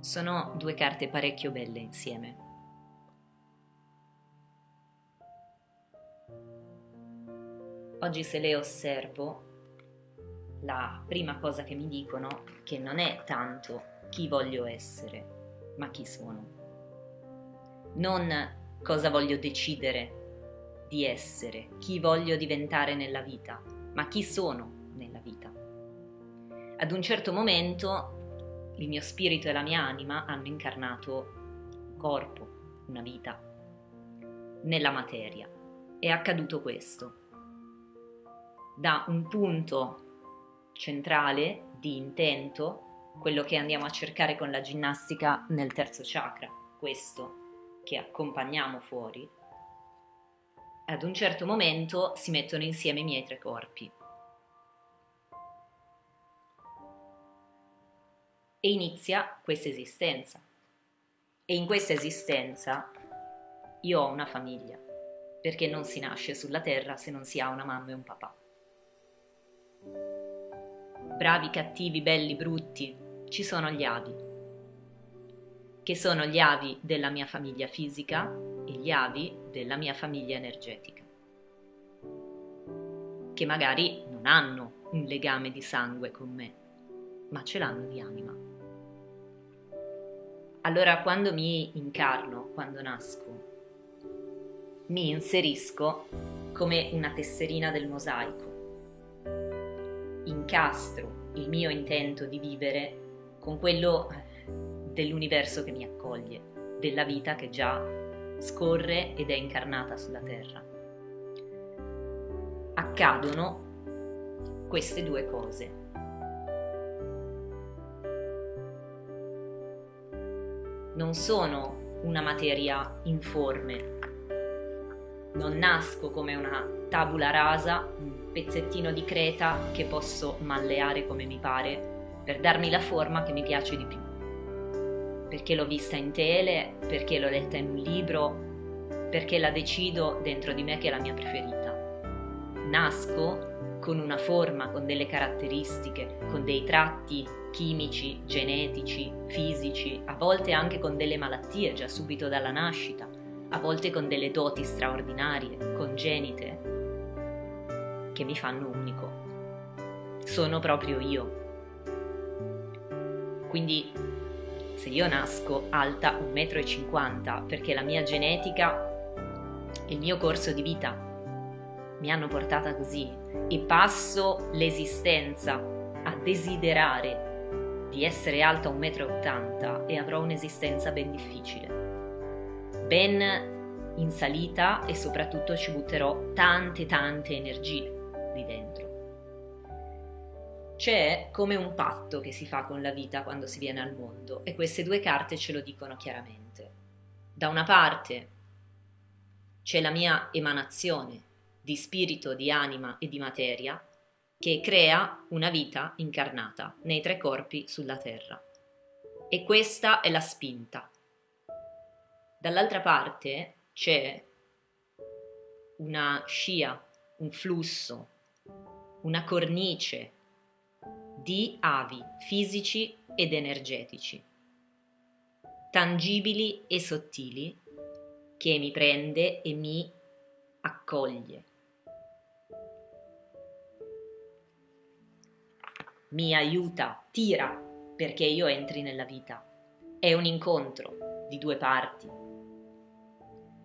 Sono due carte parecchio belle insieme. Oggi se le osservo, la prima cosa che mi dicono che non è tanto chi voglio essere, ma chi sono. Non cosa voglio decidere di essere, chi voglio diventare nella vita, ma chi sono nella vita. Ad un certo momento il mio spirito e la mia anima hanno incarnato un corpo, una vita, nella materia. È accaduto questo. Da un punto centrale di intento, quello che andiamo a cercare con la ginnastica nel terzo chakra, questo che accompagniamo fuori, ad un certo momento si mettono insieme i miei tre corpi. E inizia questa esistenza. E in questa esistenza io ho una famiglia, perché non si nasce sulla terra se non si ha una mamma e un papà. Bravi, cattivi, belli, brutti, ci sono gli avi, che sono gli avi della mia famiglia fisica e gli avi della mia famiglia energetica, che magari non hanno un legame di sangue con me, ma ce l'hanno di anima. Allora quando mi incarno, quando nasco, mi inserisco come una tesserina del mosaico. Incastro il mio intento di vivere con quello dell'universo che mi accoglie, della vita che già scorre ed è incarnata sulla Terra. Accadono queste due cose. Non sono una materia informe. Non nasco come una tabula rasa, un pezzettino di creta che posso malleare come mi pare per darmi la forma che mi piace di più. Perché l'ho vista in tele, perché l'ho letta in un libro, perché la decido dentro di me che è la mia preferita. Nasco con una forma, con delle caratteristiche, con dei tratti chimici, genetici, fisici, a volte anche con delle malattie già subito dalla nascita, a volte con delle doti straordinarie, congenite, che mi fanno unico. Sono proprio io. Quindi se io nasco alta 1,50 m perché la mia genetica il mio corso di vita mi hanno portata così e passo l'esistenza a desiderare di essere alta 1,80 m e avrò un'esistenza ben difficile, ben in salita e soprattutto ci butterò tante tante energie lì dentro. C'è come un patto che si fa con la vita quando si viene al mondo e queste due carte ce lo dicono chiaramente. Da una parte c'è la mia emanazione di spirito, di anima e di materia che crea una vita incarnata nei tre corpi sulla terra. E questa è la spinta. Dall'altra parte c'è una scia, un flusso, una cornice di avi fisici ed energetici, tangibili e sottili, che mi prende e mi accoglie mi aiuta, tira perché io entri nella vita. È un incontro di due parti.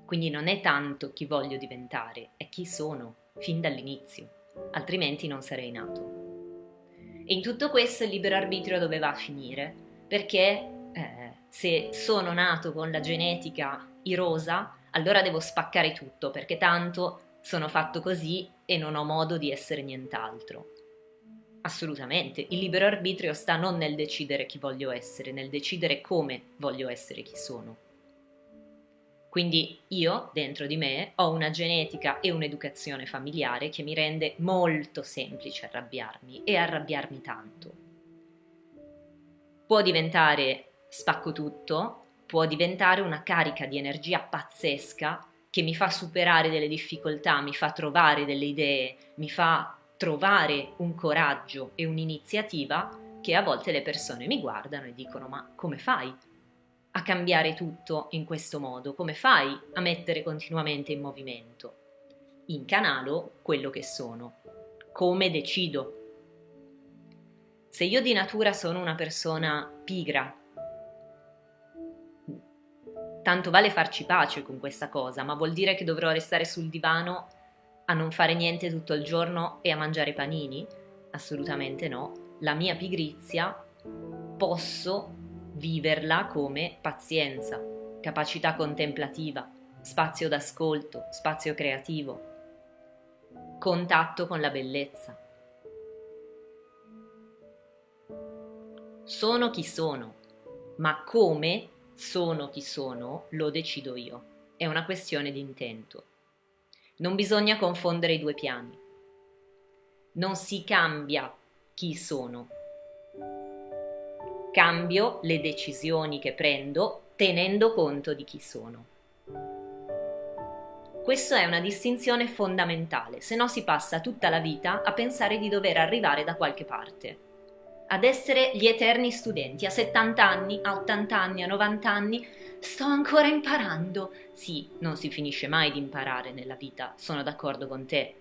Quindi non è tanto chi voglio diventare, è chi sono, fin dall'inizio, altrimenti non sarei nato. E in tutto questo il libero arbitrio doveva finire, perché eh, se sono nato con la genetica irosa, allora devo spaccare tutto, perché tanto sono fatto così e non ho modo di essere nient'altro. Assolutamente, il libero arbitrio sta non nel decidere chi voglio essere, nel decidere come voglio essere chi sono. Quindi io, dentro di me, ho una genetica e un'educazione familiare che mi rende molto semplice arrabbiarmi e arrabbiarmi tanto. Può diventare spacco tutto, può diventare una carica di energia pazzesca che mi fa superare delle difficoltà, mi fa trovare delle idee, mi fa trovare un coraggio e un'iniziativa che a volte le persone mi guardano e dicono ma come fai a cambiare tutto in questo modo? Come fai a mettere continuamente in movimento? Incanalo quello che sono, come decido. Se io di natura sono una persona pigra, tanto vale farci pace con questa cosa, ma vuol dire che dovrò restare sul divano a non fare niente tutto il giorno e a mangiare panini? Assolutamente no. La mia pigrizia posso viverla come pazienza, capacità contemplativa, spazio d'ascolto, spazio creativo, contatto con la bellezza. Sono chi sono, ma come sono chi sono lo decido io. È una questione di intento. Non bisogna confondere i due piani. Non si cambia chi sono. Cambio le decisioni che prendo tenendo conto di chi sono. Questa è una distinzione fondamentale, se no si passa tutta la vita a pensare di dover arrivare da qualche parte. Ad essere gli eterni studenti, a 70 anni, a 80 anni, a 90 anni, sto ancora imparando. Sì, non si finisce mai di imparare nella vita, sono d'accordo con te.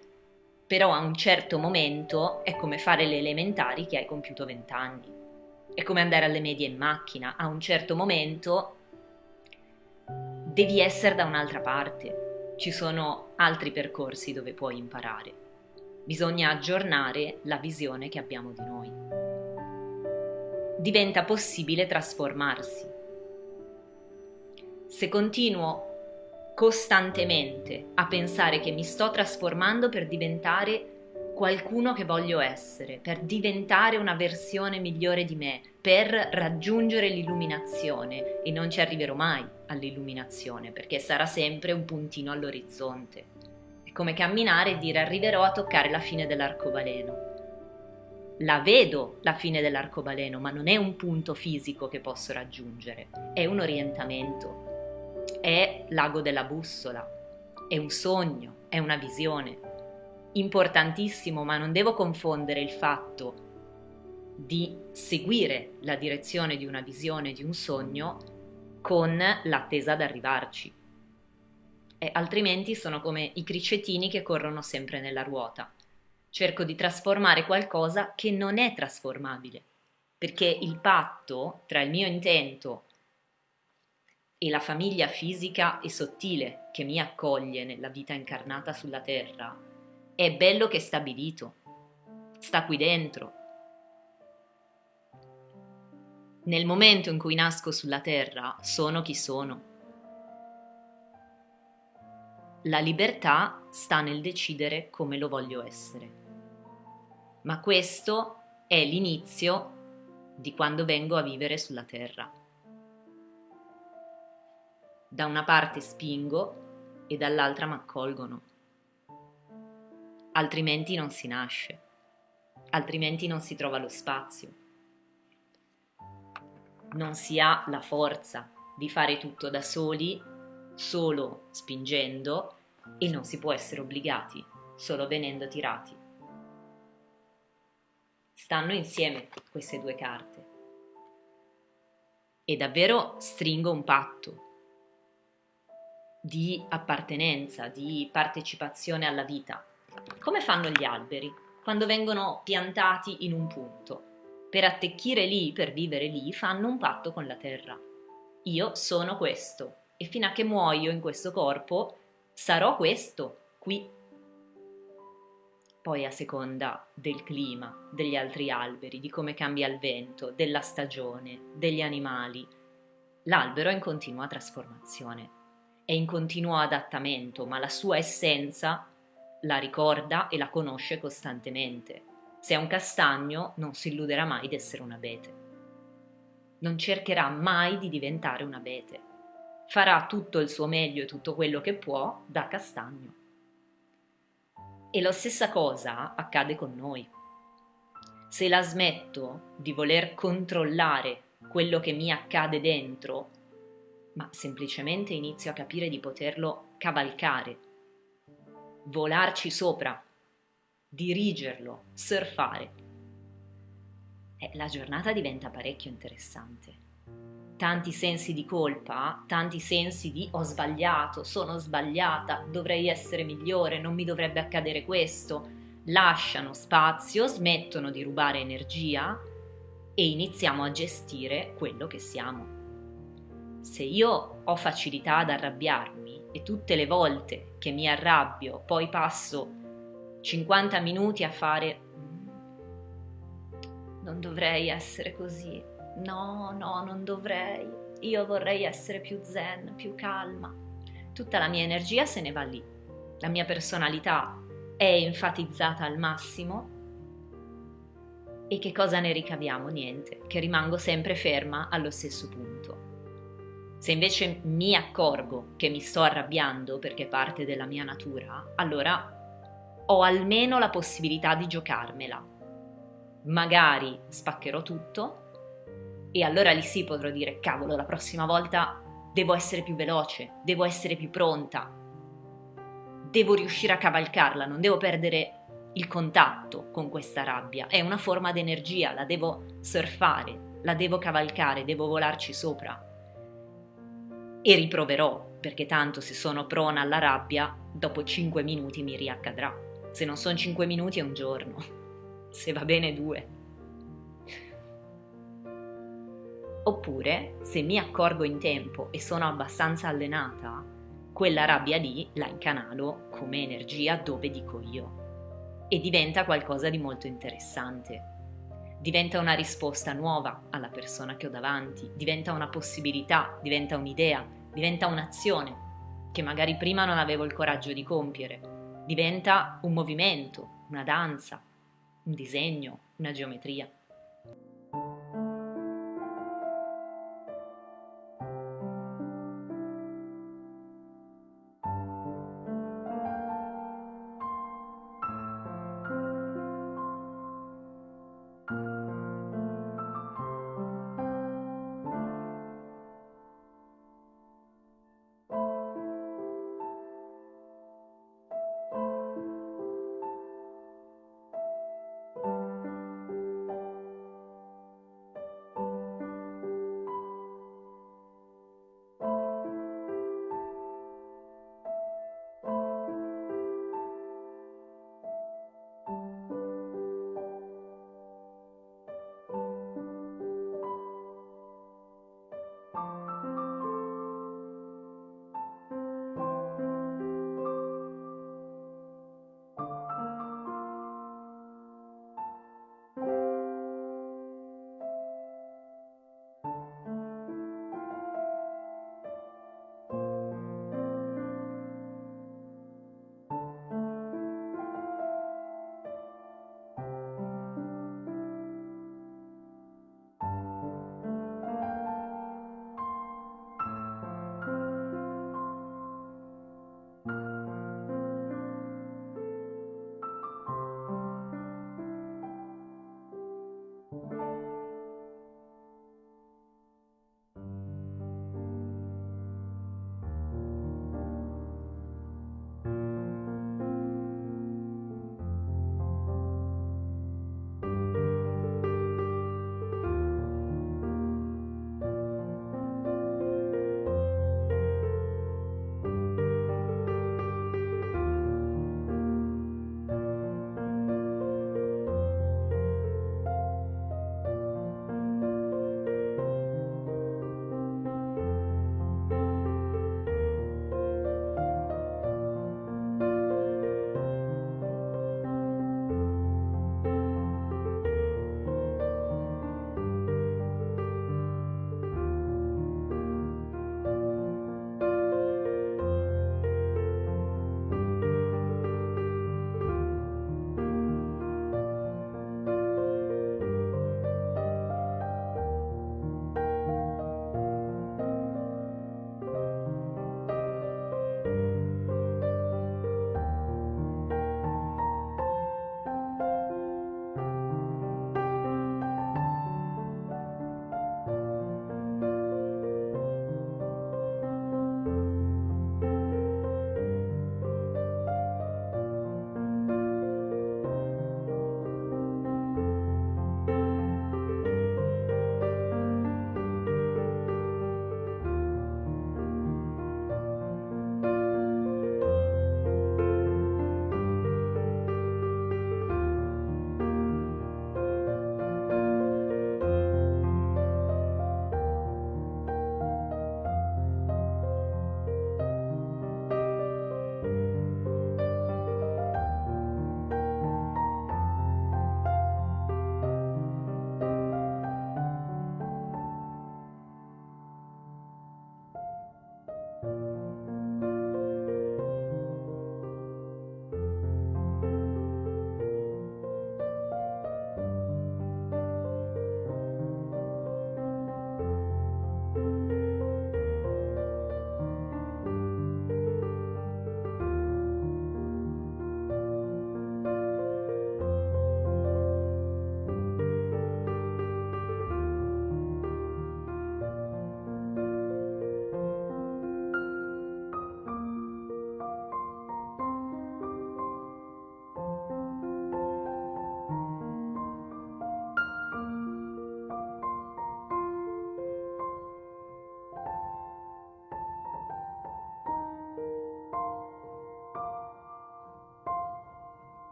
Però a un certo momento è come fare le elementari che hai compiuto 20 anni. È come andare alle medie in macchina, a un certo momento devi essere da un'altra parte. Ci sono altri percorsi dove puoi imparare. Bisogna aggiornare la visione che abbiamo di noi. Diventa possibile trasformarsi se continuo costantemente a pensare che mi sto trasformando per diventare qualcuno che voglio essere, per diventare una versione migliore di me, per raggiungere l'illuminazione e non ci arriverò mai all'illuminazione perché sarà sempre un puntino all'orizzonte. È come camminare e dire arriverò a toccare la fine dell'arcobaleno. La vedo la fine dell'arcobaleno, ma non è un punto fisico che posso raggiungere, è un orientamento, è l'ago della bussola, è un sogno, è una visione. Importantissimo, ma non devo confondere il fatto di seguire la direzione di una visione, di un sogno, con l'attesa ad arrivarci. E altrimenti sono come i cricetini che corrono sempre nella ruota. Cerco di trasformare qualcosa che non è trasformabile, perché il patto tra il mio intento e la famiglia fisica e sottile che mi accoglie nella vita incarnata sulla terra è bello che è stabilito, sta qui dentro. Nel momento in cui nasco sulla terra sono chi sono. La libertà sta nel decidere come lo voglio essere. Ma questo è l'inizio di quando vengo a vivere sulla terra. Da una parte spingo e dall'altra mi accolgono. Altrimenti non si nasce, altrimenti non si trova lo spazio. Non si ha la forza di fare tutto da soli, solo spingendo, e non si può essere obbligati, solo venendo tirati. Stanno insieme queste due carte. E davvero stringo un patto di appartenenza, di partecipazione alla vita. Come fanno gli alberi quando vengono piantati in un punto? Per attecchire lì, per vivere lì, fanno un patto con la terra. Io sono questo e fino a che muoio in questo corpo sarò questo qui. Poi a seconda del clima, degli altri alberi, di come cambia il vento, della stagione, degli animali, l'albero è in continua trasformazione è in continuo adattamento, ma la sua essenza la ricorda e la conosce costantemente. Se è un castagno non si illuderà mai di essere un abete. Non cercherà mai di diventare un abete. Farà tutto il suo meglio e tutto quello che può da castagno. E la stessa cosa accade con noi. Se la smetto di voler controllare quello che mi accade dentro, ma semplicemente inizio a capire di poterlo cavalcare, volarci sopra, dirigerlo, surfare. eh, la giornata diventa parecchio interessante. Tanti sensi di colpa, tanti sensi di ho sbagliato, sono sbagliata, dovrei essere migliore, non mi dovrebbe accadere questo, lasciano spazio, smettono di rubare energia e iniziamo a gestire quello che siamo. Se io ho facilità ad arrabbiarmi e tutte le volte che mi arrabbio poi passo 50 minuti a fare mm, non dovrei essere così, no, no, non dovrei, io vorrei essere più zen, più calma. Tutta la mia energia se ne va lì, la mia personalità è enfatizzata al massimo e che cosa ne ricaviamo? Niente, che rimango sempre ferma allo stesso punto. Se invece mi accorgo che mi sto arrabbiando perché è parte della mia natura, allora ho almeno la possibilità di giocarmela. Magari spaccherò tutto e allora lì sì potrò dire cavolo, la prossima volta devo essere più veloce, devo essere più pronta, devo riuscire a cavalcarla, non devo perdere il contatto con questa rabbia. È una forma d'energia, la devo surfare, la devo cavalcare, devo volarci sopra. E riproverò, perché tanto se sono prona alla rabbia, dopo 5 minuti mi riaccadrà. Se non sono 5 minuti è un giorno, se va bene due. Oppure, se mi accorgo in tempo e sono abbastanza allenata, quella rabbia lì la incanalo come energia dove dico io e diventa qualcosa di molto interessante. Diventa una risposta nuova alla persona che ho davanti, diventa una possibilità, diventa un'idea, diventa un'azione che magari prima non avevo il coraggio di compiere diventa un movimento, una danza, un disegno, una geometria.